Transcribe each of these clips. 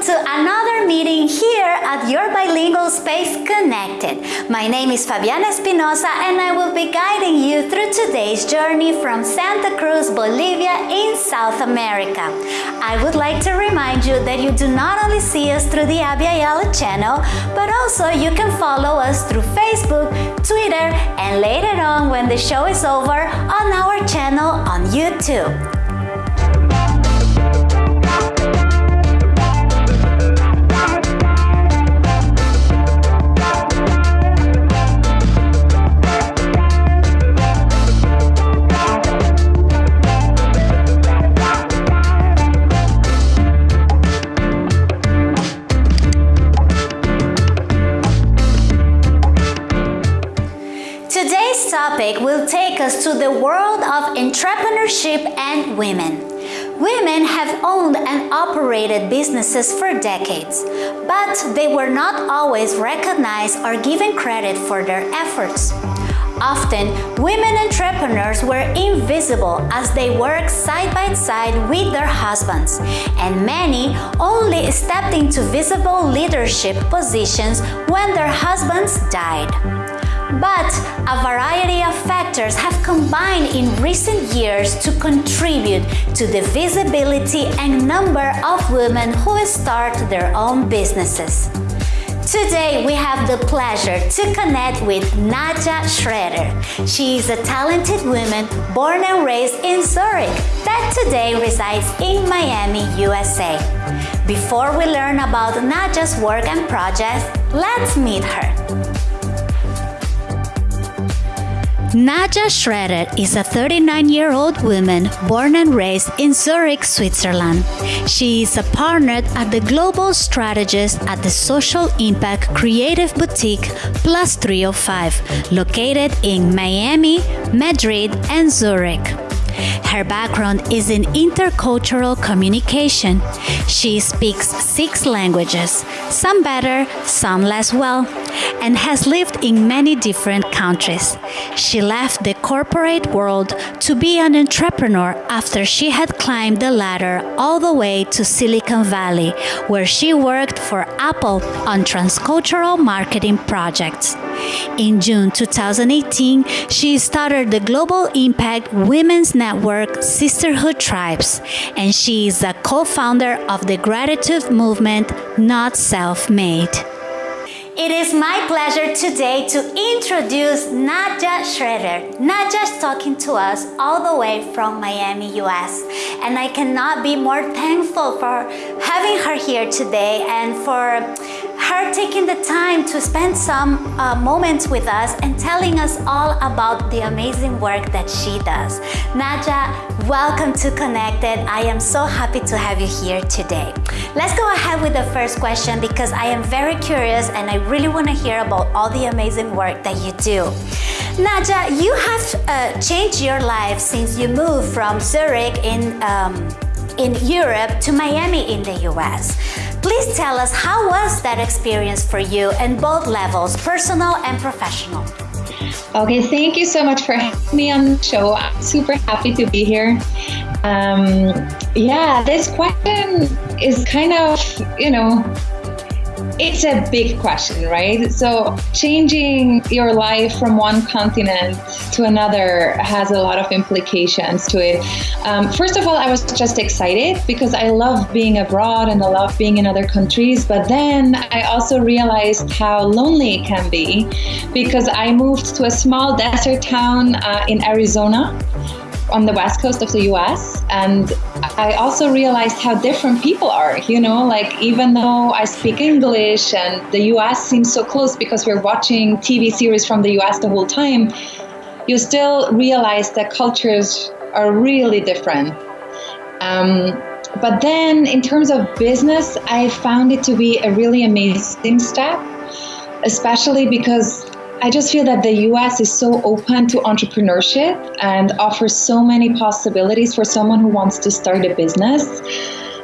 welcome to another meeting here at your bilingual space connected. My name is Fabiana Espinosa and I will be guiding you through today's journey from Santa Cruz, Bolivia in South America. I would like to remind you that you do not only see us through the Abya Yala channel, but also you can follow us through Facebook, Twitter, and later on when the show is over on our channel on YouTube. Topic will take us to the world of entrepreneurship and women. Women have owned and operated businesses for decades, but they were not always recognized or given credit for their efforts. Often, women entrepreneurs were invisible as they worked side by side with their husbands, and many only stepped into visible leadership positions when their husbands died. But a variety of factors have combined in recent years to contribute to the visibility and number of women who start their own businesses. Today, we have the pleasure to connect with Nadja Schroeder. She is a talented woman born and raised in Zurich that today resides in Miami, USA. Before we learn about Nadja's work and projects, let's meet her. Nadja Schroeder is a 39-year-old woman born and raised in Zurich, Switzerland. She is a partner at the Global Strategist at the Social Impact Creative Boutique Plus 305, located in Miami, Madrid, and Zurich. Her background is in intercultural communication. She speaks six languages, some better, some less well, and has lived in many different countries. She left the corporate world to be an entrepreneur after she had climbed the ladder all the way to Silicon Valley, where she worked for Apple on transcultural marketing projects. In June 2018, she started the Global Impact Women's Network Sisterhood Tribes, and she is a co founder of the gratitude movement Not Self Made. It is my pleasure today to introduce Nadja Schroeder. Nadja is talking to us all the way from Miami, US. And I cannot be more thankful for having her here today and for her taking the time to spend some uh, moments with us and telling us all about the amazing work that she does. Nadja, welcome to Connected. I am so happy to have you here today. Let's go ahead with the first question because I am very curious and I really want to hear about all the amazing work that you do. Nadja, you have uh, changed your life since you moved from Zurich in, um, in Europe to Miami in the US. Please tell us how was that experience for you in both levels, personal and professional? Okay, thank you so much for having me on the show. I'm super happy to be here. Um, yeah, this question is kind of, you know, it's a big question, right? So, changing your life from one continent to another has a lot of implications to it. Um, first of all, I was just excited because I love being abroad and I love being in other countries. But then I also realized how lonely it can be because I moved to a small desert town uh, in Arizona on the west coast of the US. And I also realized how different people are. You know, like even though I speak English and the US seems so close because we're watching TV series from the US the whole time, you still realize that cultures are really different. Um, but then, in terms of business, I found it to be a really amazing step, especially because I just feel that the US is so open to entrepreneurship and offers so many possibilities for someone who wants to start a business.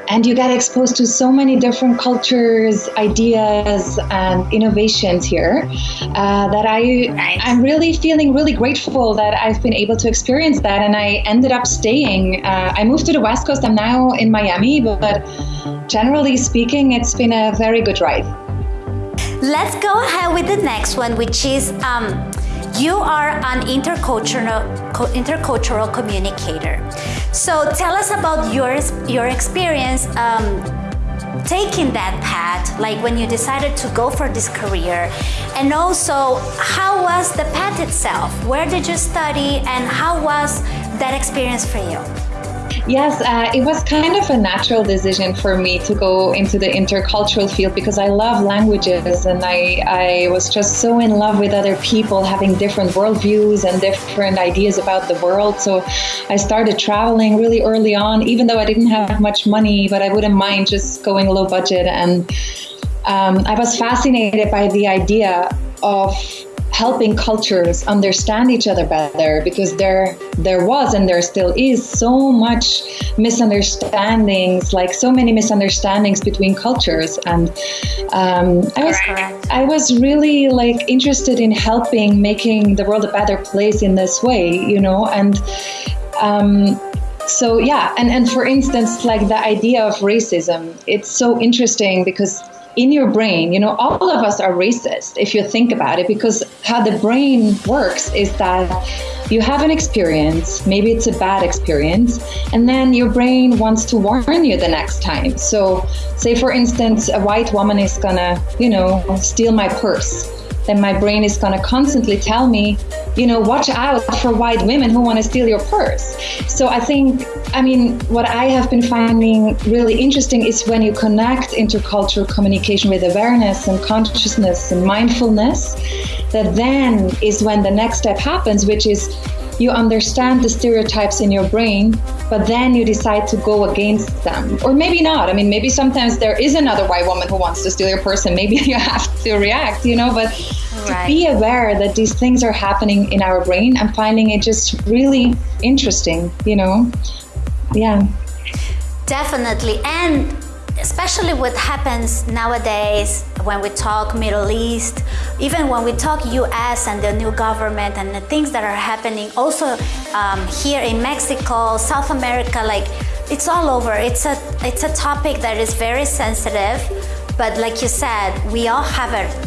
And you get exposed to so many different cultures, ideas, and innovations here uh, that I I'm really feeling really grateful that I've been able to experience that. And I ended up staying. Uh, I moved to the West Coast. I'm now in Miami, but generally speaking, it's been a very good ride. Let's go ahead with the next one, which is um, you are an intercultural intercultural communicator. So tell us about your your experience um, taking that path, like when you decided to go for this career, and also how was the path itself? Where did you study, and how was that experience for you? Yes, uh, it was kind of a natural decision for me to go into the intercultural field because I love languages and I, I was just so in love with other people having different worldviews and different ideas about the world. So I started traveling really early on, even though I didn't have much money, but I wouldn't mind just going low budget. And um, I was fascinated by the idea of helping cultures understand each other better because there there was and there still is so much misunderstandings like so many misunderstandings between cultures. And um, I was I was really like interested in helping making the world a better place in this way you know? And um, so yeah. And, and for instance like the idea of racism it's so interesting because in your brain, you know, all of us are racist if you think about it, because how the brain works is that you have an experience, maybe it's a bad experience, and then your brain wants to warn you the next time. So, say for instance, a white woman is gonna, you know, steal my purse then my brain is going to constantly tell me, you know, watch out for white women who want to steal your purse. So I think, I mean, what I have been finding really interesting is when you connect intercultural communication with awareness and consciousness and mindfulness, that then is when the next step happens, which is you understand the stereotypes in your brain, but then you decide to go against them. Or maybe not. I mean, maybe sometimes there is another white woman who wants to steal your person. Maybe you have to react, you know, but right. to be aware that these things are happening in our brain, I'm finding it just really interesting, you know? Yeah. Definitely. And especially what happens nowadays when we talk Middle East, even when we talk US and the new government and the things that are happening also um, here in Mexico, South America, like it's all over. It's a, it's a topic that is very sensitive, but like you said, we all have it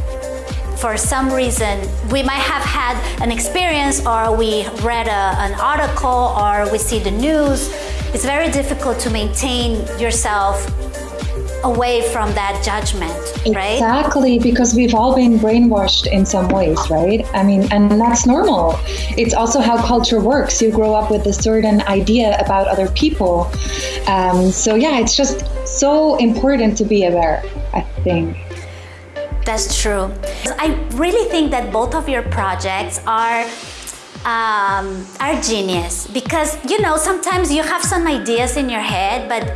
for some reason we might have had an experience or we read a, an article or we see the news it's very difficult to maintain yourself away from that judgment, right? Exactly, because we've all been brainwashed in some ways, right? I mean, and that's normal. It's also how culture works. You grow up with a certain idea about other people. Um, so, yeah, it's just so important to be aware, I think. That's true. I really think that both of your projects are um, are genius because you know sometimes you have some ideas in your head, but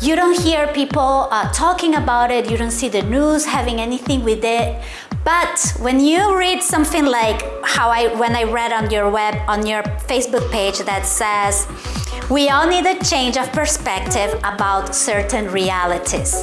you don't hear people uh, talking about it, you don't see the news having anything with it. But when you read something like how I, when I read on your web, on your Facebook page that says, we all need a change of perspective about certain realities.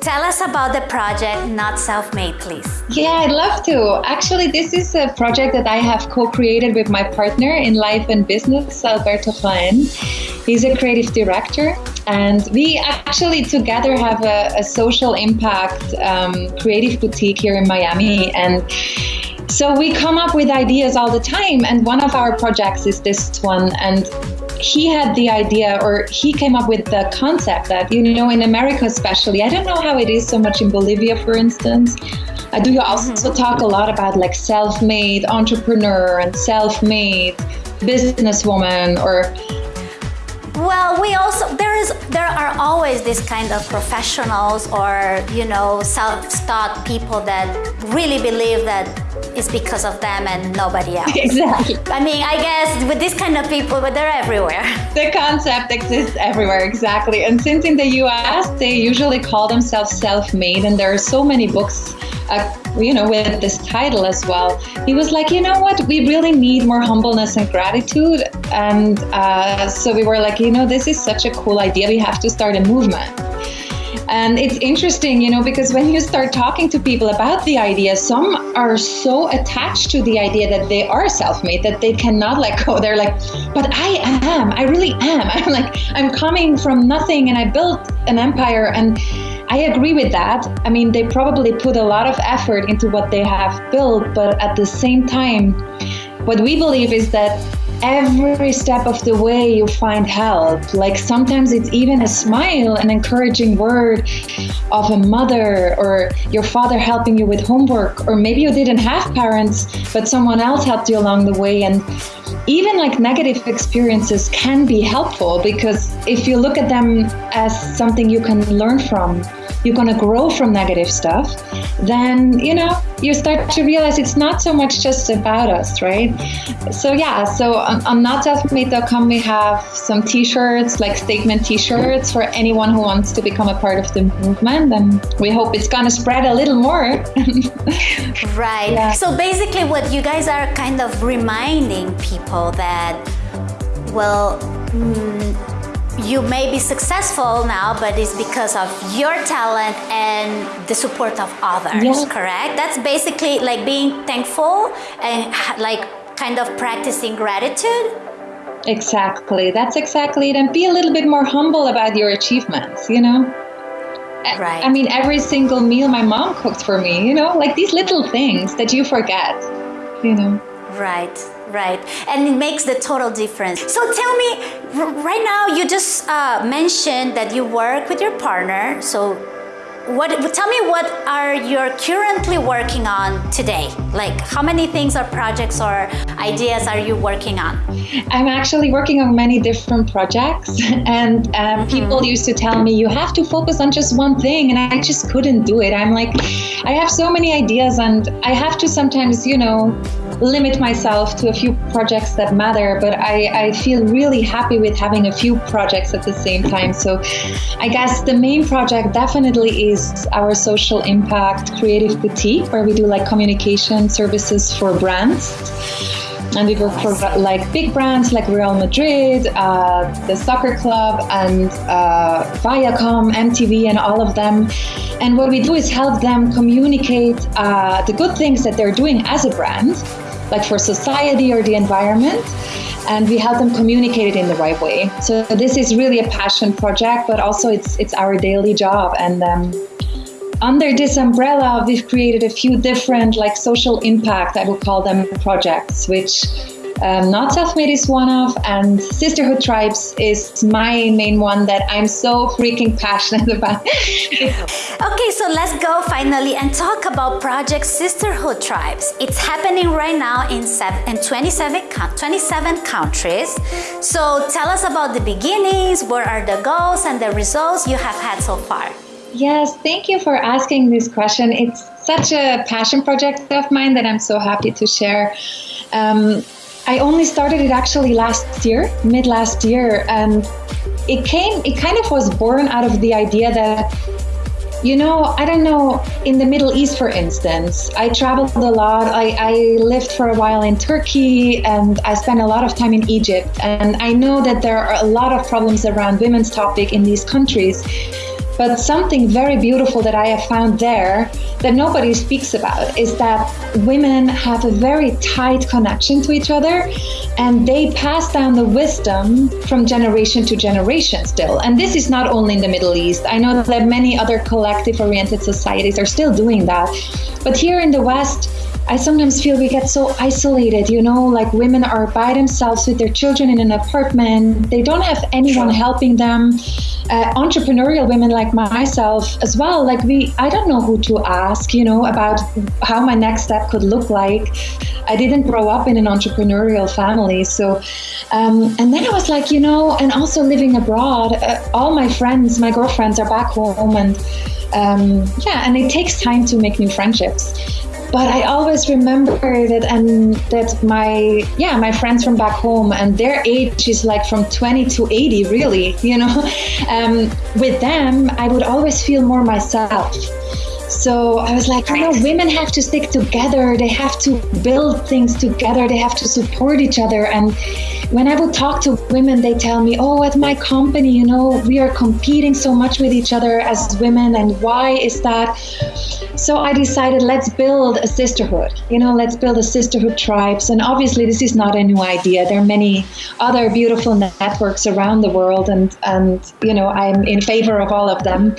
Tell us about the project Not Self Made, please. Yeah, I'd love to. Actually, this is a project that I have co created with my partner in life and business, Alberto Jaen. He's a creative director, and we actually together have a, a social impact um, creative boutique here in Miami. And so we come up with ideas all the time, and one of our projects is this one. And he had the idea or he came up with the concept that you know in america especially i don't know how it is so much in bolivia for instance i do also mm-hmm. talk a lot about like self-made entrepreneur and self-made businesswoman or well, we also there is there are always this kind of professionals or you know self-taught people that really believe that it's because of them and nobody else. Exactly. I mean, I guess with this kind of people, but they're everywhere. The concept exists everywhere, exactly. And since in the U.S. they usually call themselves self-made, and there are so many books uh, you know, with this title as well. He was like, you know what, we really need more humbleness and gratitude. And uh, so we were like, you know, this is such a cool idea. We have to start a movement. And it's interesting, you know, because when you start talking to people about the idea, some are so attached to the idea that they are self made that they cannot let go. They're like, but I am, I really am. I'm like, I'm coming from nothing and I built an empire. And I agree with that. I mean, they probably put a lot of effort into what they have built, but at the same time, what we believe is that every step of the way you find help. Like sometimes it's even a smile, an encouraging word of a mother or your father helping you with homework, or maybe you didn't have parents, but someone else helped you along the way. And even like negative experiences can be helpful because if you look at them as something you can learn from, you're going to grow from negative stuff, then, you know, you start to realize it's not so much just about us, right? So, yeah, so on, on notselfmade.com, we have some t shirts, like statement t shirts for anyone who wants to become a part of the movement. And we hope it's going to spread a little more. right. Yeah. So, basically, what you guys are kind of reminding people that, well, mm, you may be successful now, but it's because of your talent and the support of others, yeah. correct? That's basically like being thankful and like kind of practicing gratitude. Exactly. That's exactly it. And be a little bit more humble about your achievements, you know? Right. I mean, every single meal my mom cooked for me, you know, like these little things that you forget, you know? Right right. And it makes the total difference. So tell me right now you just uh, mentioned that you work with your partner. So what tell me what are you currently working on today? Like how many things or projects or ideas are you working on? I'm actually working on many different projects. And um, mm-hmm. people used to tell me you have to focus on just one thing. And i just couldn't do it. I'm like i have so many ideas and i have to sometimes you know limit myself to a few projects that matter, but I, I feel really happy with having a few projects at the same time. So I guess the main project definitely is our social impact creative boutique, where we do like communication services for brands and we work for like big brands like Real Madrid, uh, the soccer club, and uh, Viacom, MTV, and all of them. And what we do is help them communicate uh, the good things that they're doing as a brand like for society or the environment and we help them communicate it in the right way. So this is really a passion project but also it's it's our daily job. And um, under this umbrella we've created a few different like social impact i would call them projects which um, Not Self Made is one of, and Sisterhood Tribes is my main one that I'm so freaking passionate about. okay, so let's go finally and talk about Project Sisterhood Tribes. It's happening right now in, seven, in 27, 27 countries. So tell us about the beginnings, what are the goals and the results you have had so far? Yes, thank you for asking this question. It's such a passion project of mine that I'm so happy to share. Um, I only started it actually last year, mid last year, and it came, it kind of was born out of the idea that, you know, I don't know, in the Middle East, for instance, I traveled a lot. I, I lived for a while in Turkey and I spent a lot of time in Egypt. And I know that there are a lot of problems around women's topic in these countries. But something very beautiful that I have found there that nobody speaks about is that women have a very tight connection to each other and they pass down the wisdom from generation to generation still. And this is not only in the Middle East. I know that many other collective oriented societies are still doing that. But here in the West, I sometimes feel we get so isolated, you know, like women are by themselves with their children in an apartment. They don't have anyone helping them. Uh, entrepreneurial women like myself as well, like we, I don't know who to ask, you know, about how my next step could look like. I didn't grow up in an entrepreneurial family. So, um, and then I was like, you know, and also living abroad, uh, all my friends, my girlfriends are back home and um, yeah, and it takes time to make new friendships but I always remember that and that my yeah my friends from back home and their age is like from 20 to 80 really you know um, with them I would always feel more myself so I was like, you know, women have to stick together. They have to build things together. They have to support each other. And when I would talk to women, they tell me, oh, at my company, you know, we are competing so much with each other as women, and why is that? So I decided, let's build a sisterhood. You know, let's build a sisterhood tribes. And obviously, this is not a new idea. There are many other beautiful networks around the world, and and you know, I'm in favor of all of them.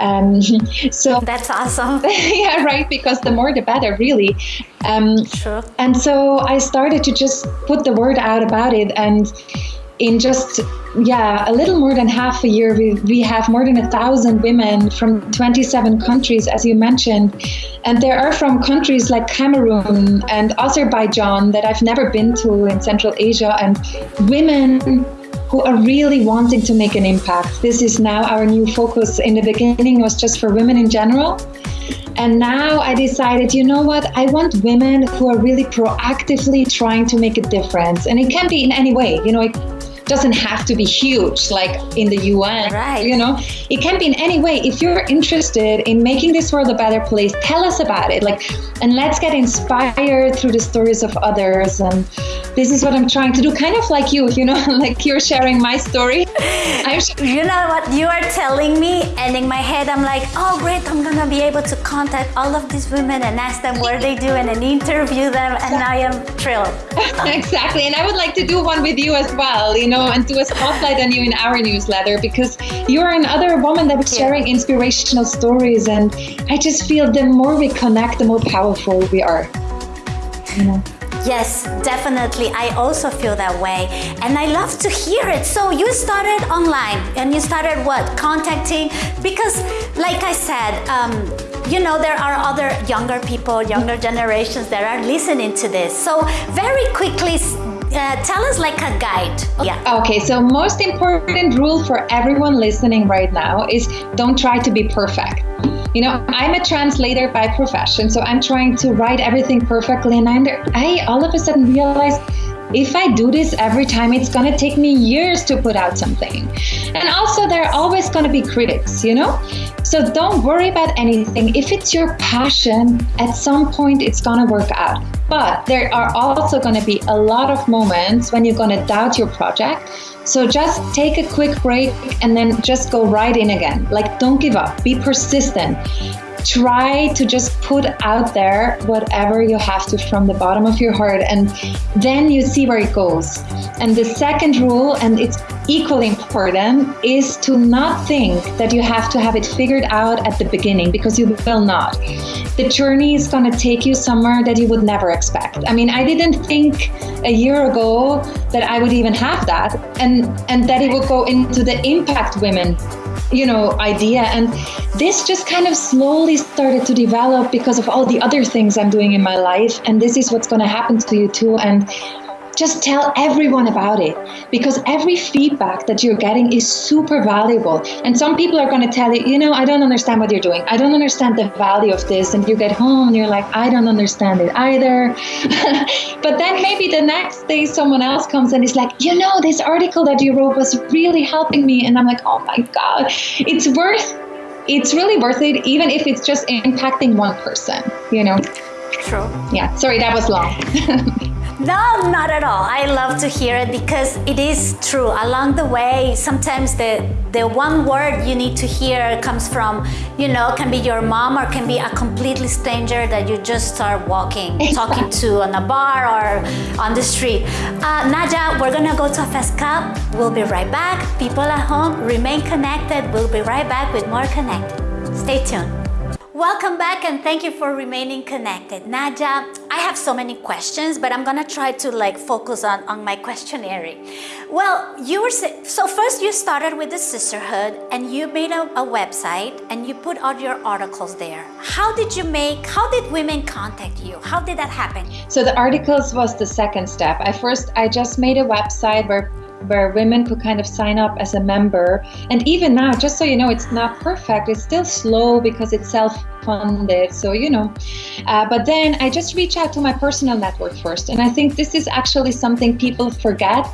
Um, so that's awesome. yeah, right. Because the more, the better, really. Um, sure. And so I started to just put the word out about it, and in just yeah a little more than half a year we, we have more than a thousand women from 27 countries as you mentioned. And there are from countries like cameroon and azerbaijan that i've never been to in central asia. And women who are really wanting to make an impact this is now our new focus in the beginning it was just for women in general and now I decided, you know what? I want women who are really proactively trying to make a difference. And it can be in any way. You know, it doesn't have to be huge like in the UN. Right. You know, it can be in any way. If you're interested in making this world a better place, tell us about it. Like, and let's get inspired through the stories of others. And this is what I'm trying to do, kind of like you. You know, like you're sharing my story. I'm you know what you are telling me, and in my head, I'm like, oh great, I'm gonna be able to contact all of these women and ask them what they do and then interview them, and I am thrilled. exactly, and I would like to do one with you as well. You know, and do a spotlight on you in our newsletter because you're another woman that is sharing inspirational stories. And I just feel the more we connect, the more powerful we are. You know? Yes, definitely. I also feel that way. And I love to hear it. So you started online and you started what? Contacting? Because, like I said, um, you know, there are other younger people, younger generations that are listening to this. So, very quickly, uh, tell us like a guide. Yeah. Okay, so most important rule for everyone listening right now is don't try to be perfect. You know, I'm a translator by profession, so I'm trying to write everything perfectly, and I, I all of a sudden realized if I do this every time, it's to take me years to put out something. And also, there are always to be critics, you know? So don't worry about anything. If it's your passion, at some point it's to work out. But there are also to be a lot of moments when you're to doubt your project. So just take a quick break and then just go right in again. Like, don't give up, be persistent try to just put out there whatever you have to from the bottom of your heart and then you see where it goes. And the second rule and it's equally important is to not think that you have to have it figured out at the beginning because you will not. The journey is going to take you somewhere that you would never expect. I mean i didn't think a year ago that i would even have that and and that it would go into the impact women you know idea. And this just kind of slowly started to develop because of all the other things i'm doing in my life. And this is what's going to happen to you too. And just tell everyone about it because every feedback that you're getting is super valuable. And some people are going to tell you, you know, I don't understand what you're doing. I don't understand the value of this. And you get home and you're like, I don't understand it either. but then maybe the next day someone else comes and is like, you know, this article that you wrote was really helping me. And I'm like, oh my God, it's worth it's really worth it, even if it's just impacting one person, you know? True. Yeah. Sorry, that was long. No, not at all. I love to hear it because it is true. Along the way, sometimes the the one word you need to hear comes from, you know, can be your mom or can be a completely stranger that you just start walking, talking to on a bar or on the street. Uh, Nadja, we're gonna go to a fast cup. We'll be right back. People at home, remain connected. We'll be right back with more Connect. Stay tuned. Welcome back and thank you for remaining connected. Nadja, I have so many questions, but I'm gonna try to like focus on, on my questionnaire. Well, you were, so first you started with the sisterhood and you made a, a website and you put all your articles there. How did you make, how did women contact you? How did that happen? So the articles was the second step. I first, I just made a website where where women could kind of sign up as a member. And even now, just so you know, it's not perfect. It's still slow because it's self funded. So, you know, uh, but then I just reach out to my personal network first. And I think this is actually something people forget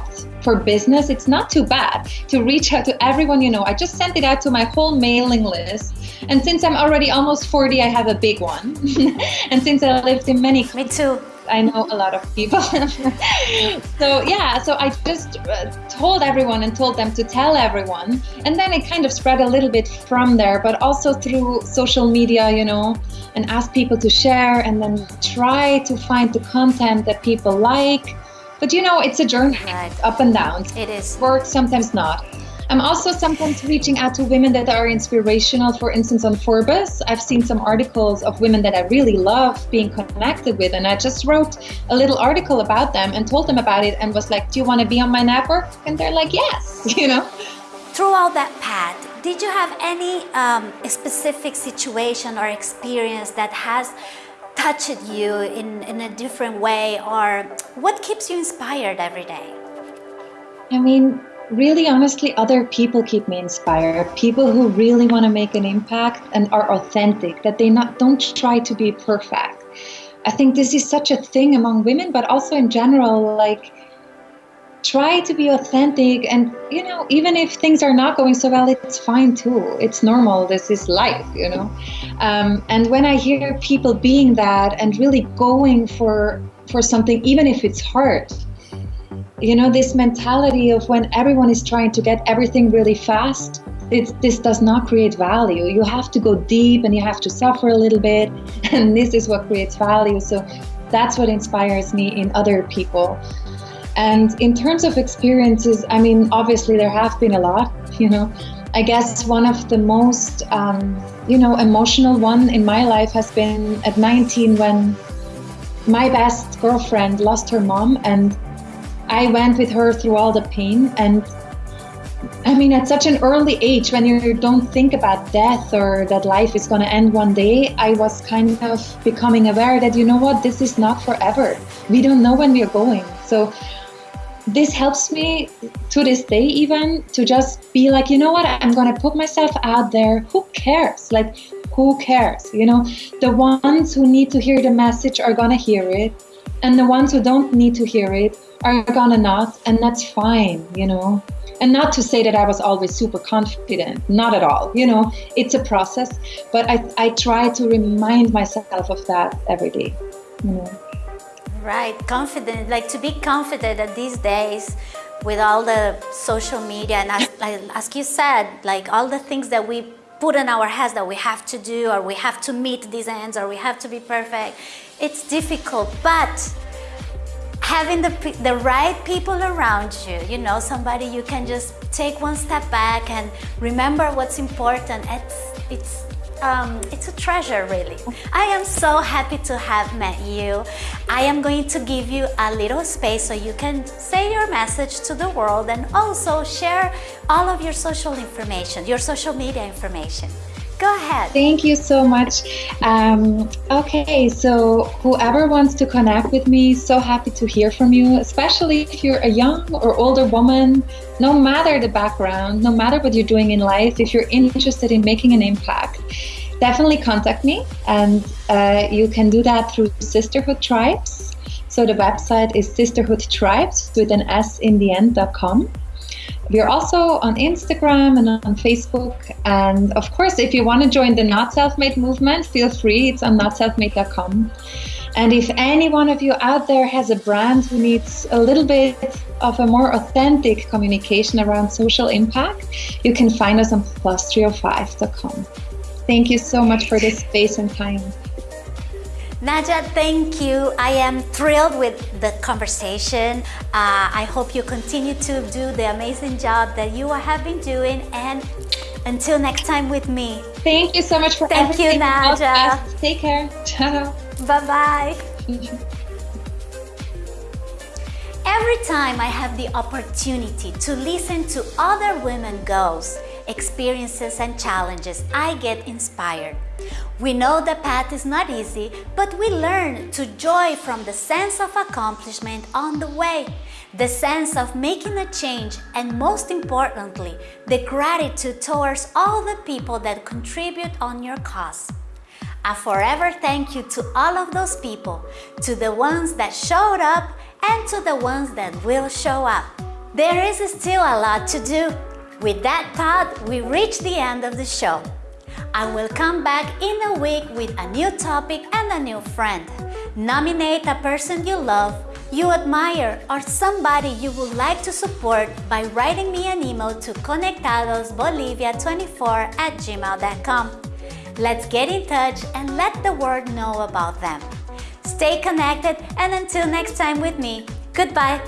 for business. It's not too bad to reach out to everyone you know. I just sent it out to my whole mailing list. And since I'm already almost 40, I have a big one. and since I lived in many. Me too I know a lot of people. so yeah, so I just uh, told everyone and told them to tell everyone, and then it kind of spread a little bit from there, but also through social media, you know, and ask people to share, and then try to find the content that people like. But you know, it's a journey, right. up and down. It is. Work, sometimes not. I'm also sometimes reaching out to women that are inspirational. For instance, on Forbes, I've seen some articles of women that I really love being connected with. And I just wrote a little article about them and told them about it and was like, Do you want to be on my network? And they're like, Yes, you know. Through all that path, did you have any um, specific situation or experience that has touched you in, in a different way? Or what keeps you inspired every day? I mean, really honestly other people keep me inspired. People who really want to make an impact and are authentic that they not don't try to be perfect. I think this is such a thing among women but also in general like try to be authentic and you know even if things are not going so well it's fine too. It's normal. This is life you know? Um, and when i hear people being that and really going for for something even if it's hard you know this mentality of when everyone is trying to get everything really fast it's, this does not create value. You have to go deep and you have to suffer a little bit and this is what creates value. So that's what inspires me in other people. And in terms of experiences i mean obviously there have been a lot you know. I guess one of the most um, you know emotional one in my life has been at 19 when my best girlfriend lost her mom and I went with her through all the pain. And I mean, at such an early age, when you don't think about death or that life is going to end one day, I was kind of becoming aware that, you know what, this is not forever. We don't know when we are going. So this helps me to this day, even to just be like, you know what, I'm going to put myself out there. Who cares? Like, who cares? You know, the ones who need to hear the message are going to hear it. And the ones who don't need to hear it are gonna not, and that's fine, you know. And not to say that I was always super confident, not at all. You know, it's a process, but I, I try to remind myself of that every day, you know. Right, confident, like to be confident at these days with all the social media and as, like, as you said, like all the things that we put in our heads that we have to do or we have to meet these ends or we have to be perfect, it's difficult, but having the, the right people around you, you know, somebody you can just take one step back and remember what's important. It's, it's, um, it's a treasure, really. I am so happy to have met you. I am going to give you a little space so you can say your message to the world and also share all of your social information, your social media information. Go ahead. Thank you so much. Um, okay, so whoever wants to connect with me, so happy to hear from you, especially if you're a young or older woman, no matter the background, no matter what you're doing in life, if you're interested in making an impact, definitely contact me. And uh, you can do that through Sisterhood Tribes. So the website is sisterhoodtribes with an S in the end.com. We are also on Instagram and on Facebook. And of course, if you want to join the Not Self-Made movement, feel free. It's on notselfmade.com. And if any one of you out there has a brand who needs a little bit of a more authentic communication around social impact, you can find us on plus305.com. Thank you so much for this space and time. Nadja, thank you. I am thrilled with the conversation. Uh, I hope you continue to do the amazing job that you have been doing and until next time with me. Thank you so much for Thank everything. you, Nadja. Take care. Ciao. Bye-bye. Every time I have the opportunity to listen to other women goals, experiences and challenges, I get inspired. We know the path is not easy, but we learn to joy from the sense of accomplishment on the way, the sense of making a change, and most importantly, the gratitude towards all the people that contribute on your cause. A forever thank you to all of those people, to the ones that showed up and to the ones that will show up. There is still a lot to do. With that thought, we reach the end of the show. I will come back in a week with a new topic and a new friend. Nominate a person you love, you admire, or somebody you would like to support by writing me an email to conectadosbolivia24 at gmail.com. Let's get in touch and let the world know about them. Stay connected and until next time with me, goodbye.